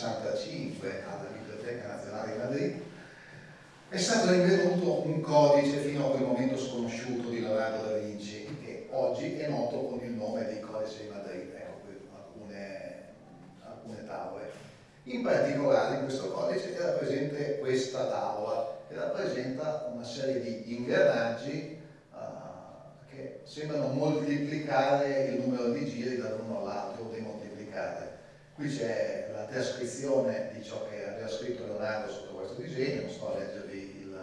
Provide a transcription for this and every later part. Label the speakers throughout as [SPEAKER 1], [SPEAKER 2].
[SPEAKER 1] 65 alla Biblioteca Nazionale di Madrid, è stato rinvenuto un codice fino a quel momento sconosciuto di Leonardo da Vinci, che oggi è noto con il nome di Codice di Madrid, ecco qui alcune, alcune tavole. In particolare in questo codice era presente questa tavola, che rappresenta una serie di ingranaggi ah, che sembrano moltiplicare il numero di giri da uno all'altro o demoltiplicare. Qui c'è la trascrizione di ciò che aveva scritto Leonardo sotto questo disegno, non sto a leggervi il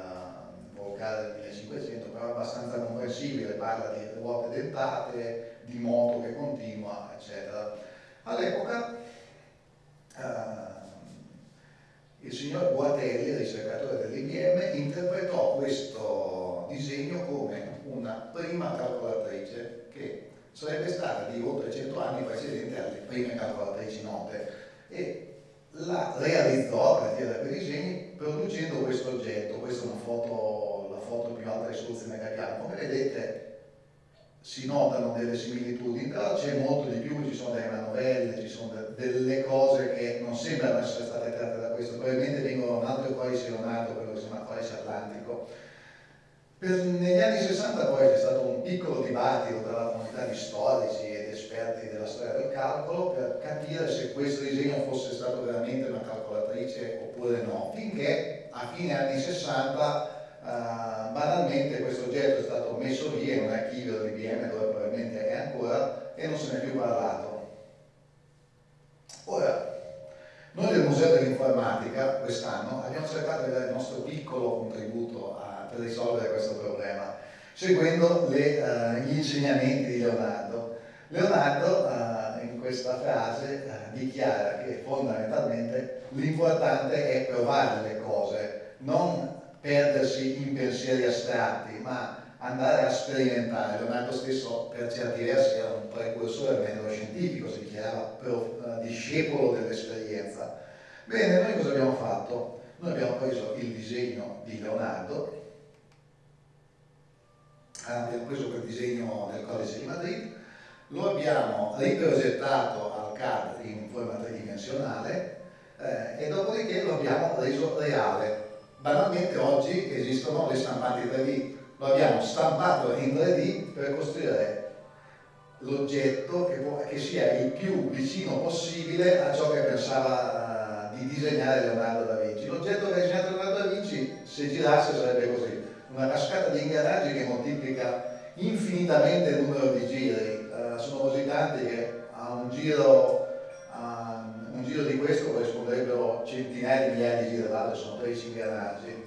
[SPEAKER 1] vocale del 1500, però è abbastanza comprensibile, parla di ruote dentate, di moto che continua, eccetera. All'epoca eh, il signor Guatelli, ricercatore dell'IBM, interpretò questo disegno come una prima calcolatrice che sarebbe stata di oltre 100 anni precedente alle prime calcolatrici note e la realizzò a partire da quei disegni producendo questo oggetto, questa è una foto, la foto più alta risoluzione che abbiamo, come vedete si notano delle similitudini, però c'è molto di più, ci sono delle manovelle, ci sono de delle cose che non sembrano essere state tratte da questo, probabilmente vengono da un altro codice Leonardo, quello che si chiama codice atlantico, per, negli anni 60 poi c'è stato un piccolo dibattito tra la comunità di storici ed esperti della storia del calcolo per capire se questo disegno fosse stato veramente una calcolatrice oppure no, finché a fine anni 60 Uh, eh, banalmente questo oggetto è stato messo via in un archivio dell'IBM dove probabilmente è ancora e non se ne è più parlato. Ora, noi del Museo dell'Informatica quest'anno abbiamo cercato di dare il nostro piccolo contributo a per risolvere questo problema, seguendo le, uh, gli insegnamenti di Leonardo. Leonardo uh, in questa frase uh, dichiara che fondamentalmente l'importante è provare le cose, non perdersi in pensieri astratti, ma andare a sperimentare. Leonardo stesso per certi versi era un precursore del metodo scientifico, si dichiarava discepolo dell'esperienza. Bene, noi cosa abbiamo fatto? Noi abbiamo preso il disegno di Leonardo abbiamo preso quel disegno del codice di Madrid, lo abbiamo riprogettato al CAD in forma tridimensionale eh, e dopodiché lo abbiamo reso reale. Banalmente oggi esistono le stampanti 3D, lo abbiamo stampato in 3D per costruire l'oggetto che, che, sia il più vicino possibile a ciò che pensava di disegnare Leonardo da Vinci. L'oggetto che ha disegnato Leonardo da Vinci, se girasse sarebbe così una cascata di ingranaggi che moltiplica infinitamente il numero di giri, uh, sono così tanti che a un giro, a un giro di questo corrisponderebbero centinaia di migliaia di giri d'altro, sono 13 ingranaggi.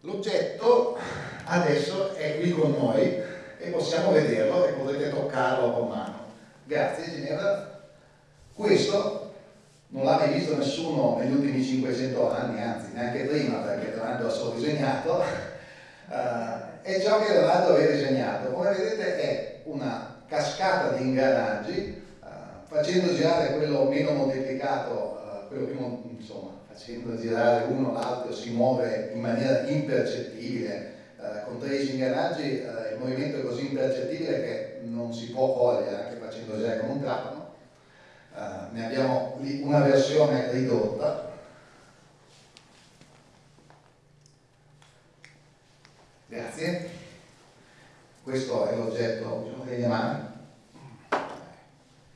[SPEAKER 1] L'oggetto adesso è qui con noi e possiamo vederlo e potete toccarlo con mano. Grazie Ginevra. Questo non l'ha mai visto nessuno negli ultimi 500 anni, anzi neanche prima perché Leonardo ha solo disegnato, uh, è ciò che Leonardo aveva disegnato. Come vedete è una cascata di ingranaggi, uh, facendo girare quello meno moltiplicato, uh, quello più, insomma, facendo girare uno l'altro si muove in maniera impercettibile, con 13 ingranaggi il movimento è così impercettibile che non si può cogliere anche facendo girare con un trapano Uh, ne abbiamo una versione ridotta. Grazie. Questo è l'oggetto, diciamo delle mani.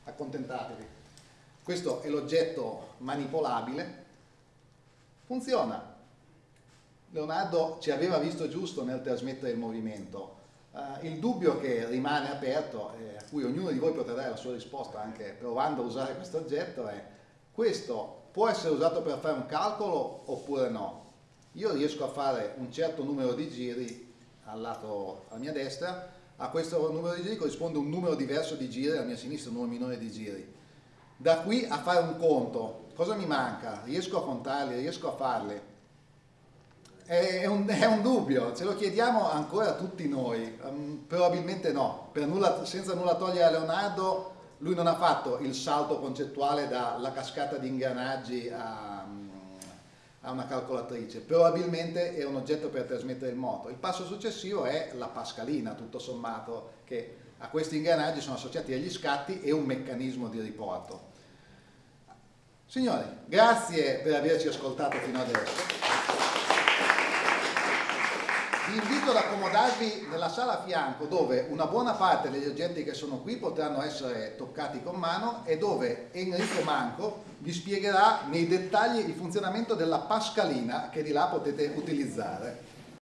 [SPEAKER 1] Accontentatevi. Questo è l'oggetto manipolabile. Funziona. Leonardo ci aveva visto giusto nel trasmettere il movimento Uh, il dubbio che rimane aperto e a cui ognuno di voi potrà dare la sua risposta anche provando a usare questo oggetto è questo può essere usato per fare un calcolo oppure no? Io riesco a fare un certo numero di giri al lato alla mia destra, a questo numero di giri corrisponde un numero diverso di giri, alla mia sinistra un numero minore di giri. Da qui a fare un conto, cosa mi manca? Riesco a contarli, riesco a farli? È un, è un, dubbio, ce lo chiediamo ancora tutti noi, um, probabilmente no, nulla, senza nulla togliere a Leonardo, lui non ha fatto il salto concettuale dalla cascata di ingranaggi a, a una calcolatrice, probabilmente è un oggetto per trasmettere il moto. Il passo successivo è la pascalina, tutto sommato, che a questi ingranaggi sono associati agli scatti e un meccanismo di riporto. Signori, grazie per averci ascoltato fino adesso. Vi invito ad accomodarvi nella sala a fianco dove una buona parte degli oggetti che sono qui potranno essere toccati con mano e dove Enrico Manco vi spiegherà nei dettagli il funzionamento della pascalina che di là potete utilizzare.